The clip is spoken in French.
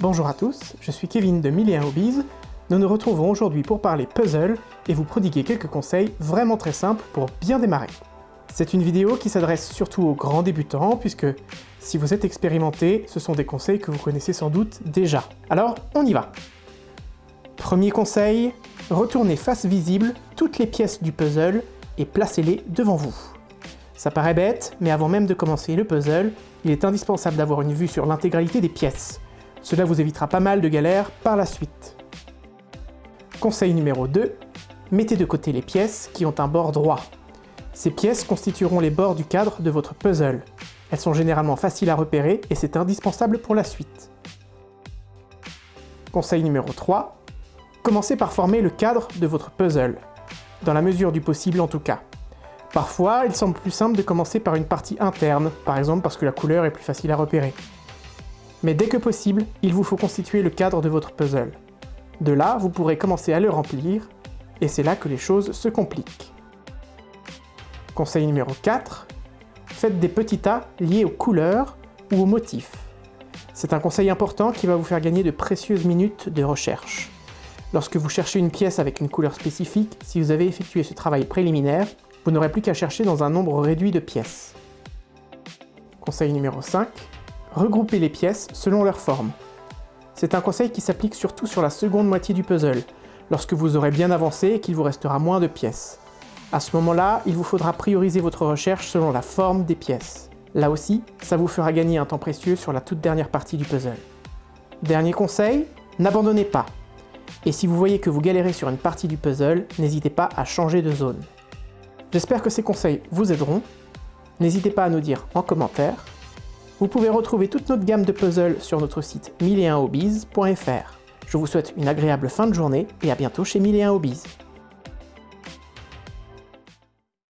Bonjour à tous, je suis Kevin de 1001 Hobbies. Nous nous retrouvons aujourd'hui pour parler puzzle et vous prodiguer quelques conseils vraiment très simples pour bien démarrer. C'est une vidéo qui s'adresse surtout aux grands débutants puisque si vous êtes expérimenté, ce sont des conseils que vous connaissez sans doute déjà. Alors, on y va Premier conseil, retournez face visible toutes les pièces du puzzle et placez-les devant vous. Ça paraît bête, mais avant même de commencer le puzzle, il est indispensable d'avoir une vue sur l'intégralité des pièces. Cela vous évitera pas mal de galères par la suite. Conseil numéro 2, mettez de côté les pièces qui ont un bord droit. Ces pièces constitueront les bords du cadre de votre puzzle. Elles sont généralement faciles à repérer et c'est indispensable pour la suite. Conseil numéro 3, commencez par former le cadre de votre puzzle, dans la mesure du possible en tout cas. Parfois, il semble plus simple de commencer par une partie interne, par exemple parce que la couleur est plus facile à repérer. Mais dès que possible, il vous faut constituer le cadre de votre puzzle. De là, vous pourrez commencer à le remplir, et c'est là que les choses se compliquent. Conseil numéro 4, faites des petits tas liés aux couleurs ou aux motifs. C'est un conseil important qui va vous faire gagner de précieuses minutes de recherche. Lorsque vous cherchez une pièce avec une couleur spécifique, si vous avez effectué ce travail préliminaire, vous n'aurez plus qu'à chercher dans un nombre réduit de pièces. Conseil numéro 5. Regroupez les pièces selon leur forme. C'est un conseil qui s'applique surtout sur la seconde moitié du puzzle, lorsque vous aurez bien avancé et qu'il vous restera moins de pièces. À ce moment-là, il vous faudra prioriser votre recherche selon la forme des pièces. Là aussi, ça vous fera gagner un temps précieux sur la toute dernière partie du puzzle. Dernier conseil, n'abandonnez pas. Et si vous voyez que vous galérez sur une partie du puzzle, n'hésitez pas à changer de zone. J'espère que ces conseils vous aideront. N'hésitez pas à nous dire en commentaire. Vous pouvez retrouver toute notre gamme de puzzles sur notre site 1001hobbies.fr. Je vous souhaite une agréable fin de journée et à bientôt chez 1001 Hobbies.